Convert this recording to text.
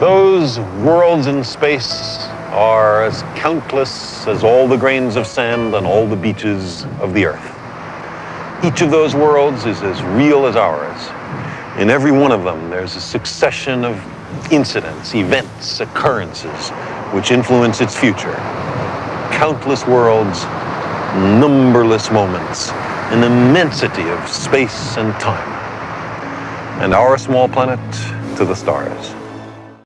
Those worlds in space are as countless as all the grains of sand on all the beaches of the earth. Each of those worlds is as real as ours. In every one of them, there's a succession of incidents, events, occurrences which influence its future. Countless worlds, numberless moments, an immensity of space and time. And our small planet to the stars.